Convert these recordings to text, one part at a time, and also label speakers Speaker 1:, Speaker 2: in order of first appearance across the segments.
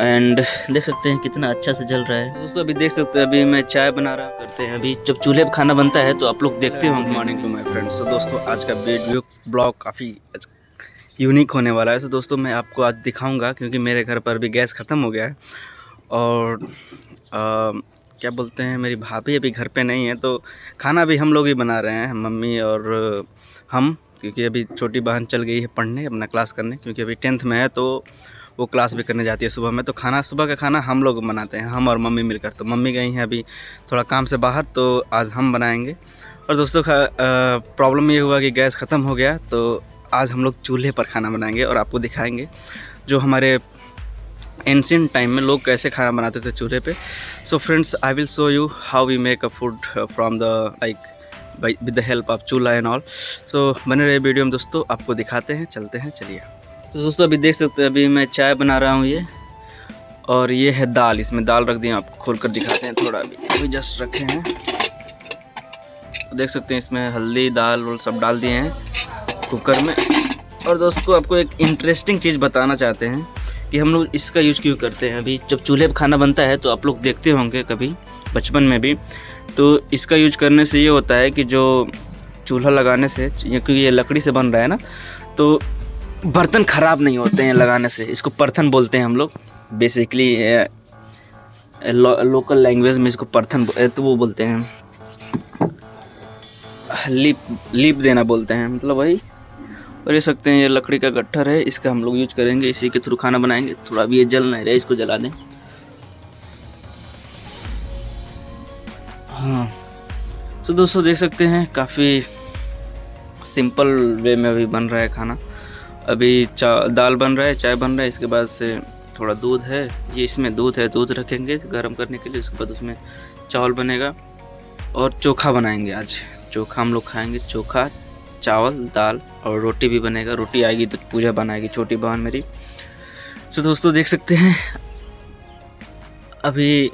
Speaker 1: And देख सकते हैं कितना अच्छा से जल रहा है। दोस्तों अभी देख सकते हैं अभी मैं चाय बना रहा करते हैं। अभी जब चूल्हे पर खाना बनता है तो आप लोग देखते होंगे। मॉर्निंग टू माय फ्रेंड्स तो दोस्तों आज का वीडियो ब्लॉग काफ़ी यूनिक होने वाला है। तो दोस्तों मैं आपको आज दिखाऊँगा क्योंकि मेरे घर पर भी गैस ख़त्म हो गया है। और आ, क्या बोलते हैं मेरी भाभी अभी घर पे नहीं है तो खाना भी हम लोग ही बना रहे हैं मम्मी और हम क्योंकि अभी छोटी बहन चल गई है पढ़ने अपना क्लास करने क्योंकि अभी टेंथ में है तो वो क्लास भी करने जाती है सुबह में। तो खाना, सुबह का खाना हम लोग बनाते हैं, हम और मम्मी मिलकर। तो मम्मी गई हैं अभी थोड़ा काम से बाहर तो आज हम बनाएँगे। और दोस्तों प्रॉब्लम ये हुआ कि गैस ख़त्म हो गया तो आज हम लोग चूल्हे पर खाना बनाएँगे और आपको दिखाएँगे जो हमारे एंशियंट टाइम में लोग कैसे खाना बनाते थे चूल्हे पे। So friends I will show you how we make a food from the like with the help of चूल्हा एंड ऑल सो बने रहे वीडियो में दोस्तों, आपको दिखाते हैं, चलते हैं, चलिए। तो दोस्तों, अभी देख सकते हैं, अभी मैं चाय बना रहा हूँ ये। और ये है दाल, इसमें दाल रख दिए आपको खोल कर दिखाते हैं थोड़ा अभी। अभी जस्ट रखे हैं। तो देख सकते हैं, इसमें हल्दी, दाल और सब डाल दिए हैं कुकर में। और दोस्तों, आपको एक इंटरेस्टिंग चीज़ बताना चाहते हैं कि हम लोग इसका यूज़ क्यों करते हैं। अभी जब चूल्हे पर खाना बनता है तो आप लोग देखते होंगे कभी, बचपन में भी। तो इसका यूज़ करने से ये होता है कि जो चूल्हा लगाने से क्योंकि ये लकड़ी से बन रहा है ना तो बर्तन ख़राब नहीं होते हैं लगाने से। इसको परथन बोलते हैं हम लोग। बेसिकली लोकल लैंग्वेज में इसको परथन तो वो बोलते हैं। लीप लीप देना बोलते हैं मतलब वही। और ये सकते हैं, ये लकड़ी का गट्ठर है, इसका हम लोग यूज़ करेंगे। इसी के थ्रू खाना बनाएँगे। थोड़ा भी ये जल नहीं रहा, इसको जला दें। हाँ। तो दोस्तों, देख सकते हैं, काफ़ी सिंपल वे में अभी बन रहा है खाना। अभी दाल बन रहा है, चाय बन रहा है, इसके बाद से थोड़ा दूध है। ये इसमें दूध है, दूध रखेंगे गर्म करने के लिए, उसके बाद उसमें चावल बनेगा। और चोखा बनाएँगे आज। चोखा हम लोग खाएँगे, चोखा, चावल, दाल और रोटी भी बनेगा। रोटी आएगी तो पूजा बनाएगी, छोटी बहन मेरी। तो दोस्तों, देख सकते हैं, अभी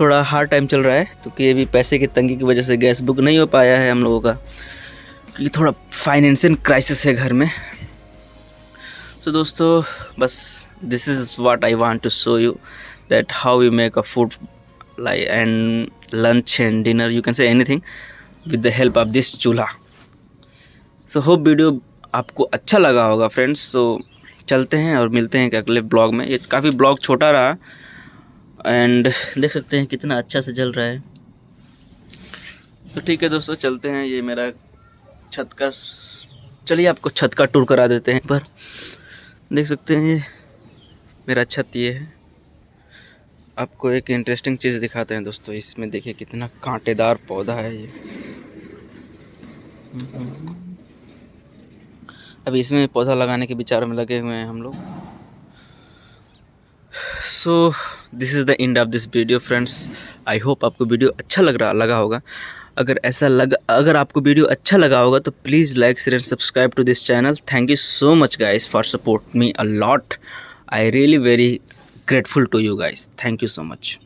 Speaker 1: थोड़ा हार्ड टाइम चल रहा है तो कि अभी पैसे की तंगी की वजह से गैस बुक नहीं हो पाया है हम लोगों का, क्योंकि थोड़ा फाइनेंशियल क्राइसिस है घर में। तो दोस्तों बस this is what I want to show you that how we make a food like and lunch and dinner you can say anything with the help of this चूल्हा सो होप वीडियो आपको अच्छा लगा होगा friends तो so, चलते हैं और मिलते हैं अगले ब्लॉग में. ये काफ़ी ब्लॉग छोटा रहा एंड देख सकते हैं कितना अच्छा से जल रहा है. तो ठीक है दोस्तों चलते हैं. ये मेरा छत का चलिए आपको छत का टूर करा देते हैं पर देख सकते हैं ये मेरा छत ये है। आपको एक इंटरेस्टिंग चीज़ दिखाते हैं दोस्तों, इसमें देखिए कितना कांटेदार पौधा है ये। अभी इसमें पौधा लगाने के विचार में लगे हुए हैं हम लोग। So this is the end of this video friends I hope आपको वीडियो अच्छा लग रहा, लगा होगा। अगर ऐसा लग, अगर आपको वीडियो अच्छा लगा होगा तो please like share and subscribe to this channel thank you so much guys for support me a lot I really very grateful to you guys thank you so much.